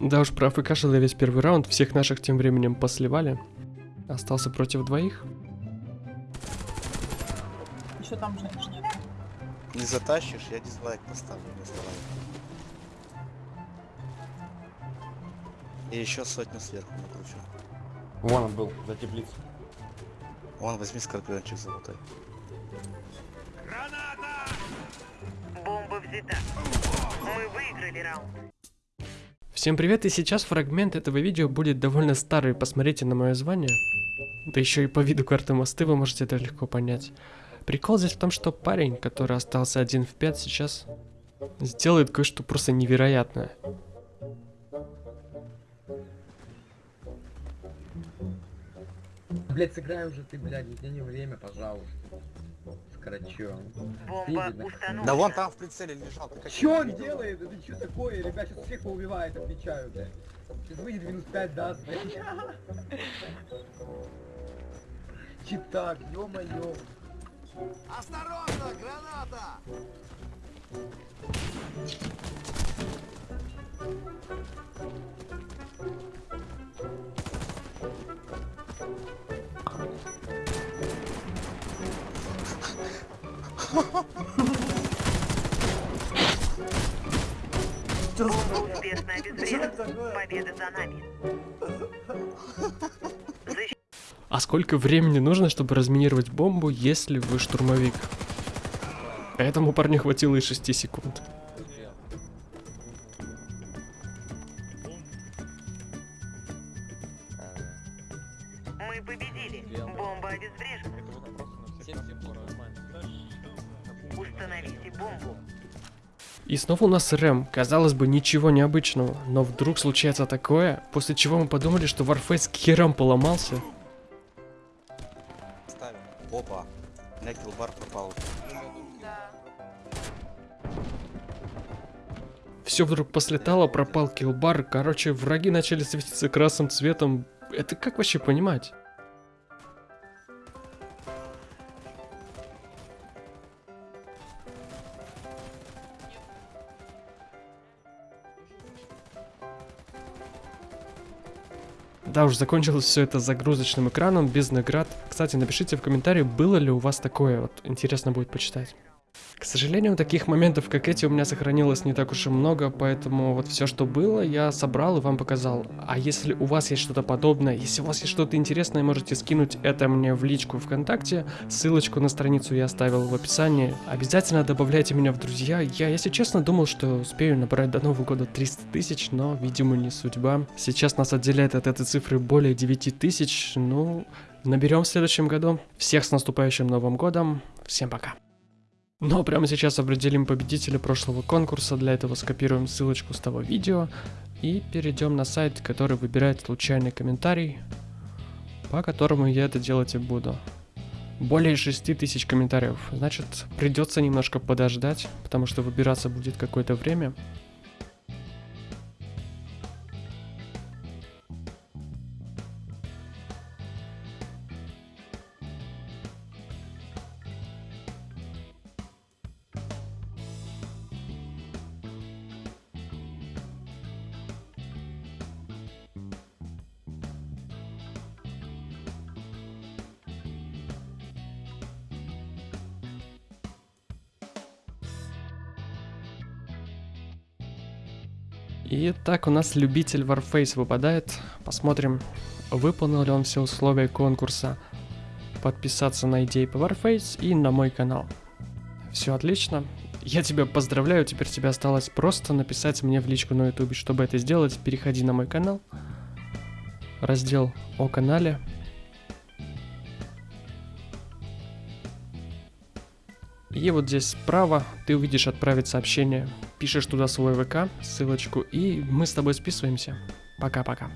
Да уж, про АФК шел я весь первый раунд, всех наших тем временем посливали. Остался против двоих. Еще там женщина. Не затащишь, я дизлайк поставлю вместо лайка. И еще сотню сверху накручу. Вон он был, за теплицей. Вон, возьми скорпиончик золотой. Бомба взята. Мы выиграли раунд. Всем привет, и сейчас фрагмент этого видео будет довольно старый, посмотрите на мое звание. Да еще и по виду карты мосты вы можете это легко понять. Прикол здесь в том, что парень, который остался один в 5 сейчас, сделает кое-что просто невероятное. Блять, сыграй уже ты, блядь, мне не время, пожалуйста. Скорочу. Бомба установлена. Да вон там в прицеле лежал. Чё он делает? Это что такое? Ребят, сейчас всех поубивает, отвечаю, блядь. Сейчас выйдет минус 5 даст, блядь. Читак, ё-моё. Осторожно, граната! Бомба успешно обезврежена. Победа за нами. А сколько времени нужно, чтобы разминировать бомбу, если вы штурмовик? Этому парню хватило и 6 секунд. Мы победили. Бомба обезврежена. Установите бомбу. И снова у нас рэм. Казалось бы, ничего необычного. Но вдруг случается такое, после чего мы подумали, что Warface к херам поломался. Ставим. Опа. Киллбар пропал. Все вдруг послетало, пропал киллбар. Короче, враги начали светиться красным цветом. Это как вообще понимать? Да уж, закончилось все это загрузочным экраном, без наград. Кстати, напишите в комментарии, было ли у вас такое, вот интересно будет почитать. К сожалению, таких моментов, как эти, у меня сохранилось не так уж и много, поэтому вот все, что было, я собрал и вам показал. А если у вас есть что-то подобное, если у вас есть что-то интересное, можете скинуть это мне в личку ВКонтакте, ссылочку на страницу я оставил в описании. Обязательно добавляйте меня в друзья. Я, если честно, думал, что успею набрать до Нового года 300 тысяч, но, видимо, не судьба. Сейчас нас отделяет от этой цифры более 9 тысяч, ну, наберем в следующем году. Всех с наступающим Новым годом, всем пока. Но прямо сейчас определим победителя прошлого конкурса, для этого скопируем ссылочку с того видео и перейдем на сайт, который выбирает случайный комментарий, по которому я это делать и буду. Более 6000 комментариев, значит придется немножко подождать, потому что выбираться будет какое-то время. И так у нас любитель Warface выпадает. Посмотрим, выполнил ли он все условия конкурса. Подписаться на идеи по Warface и на мой канал. Все отлично. Я тебя поздравляю, теперь тебе осталось просто написать мне в личку на ютубе. Чтобы это сделать, переходи на мой канал. Раздел о канале. И вот здесь справа ты увидишь отправить сообщение. Пишешь туда свой ВК, ссылочку, и мы с тобой списываемся. Пока-пока.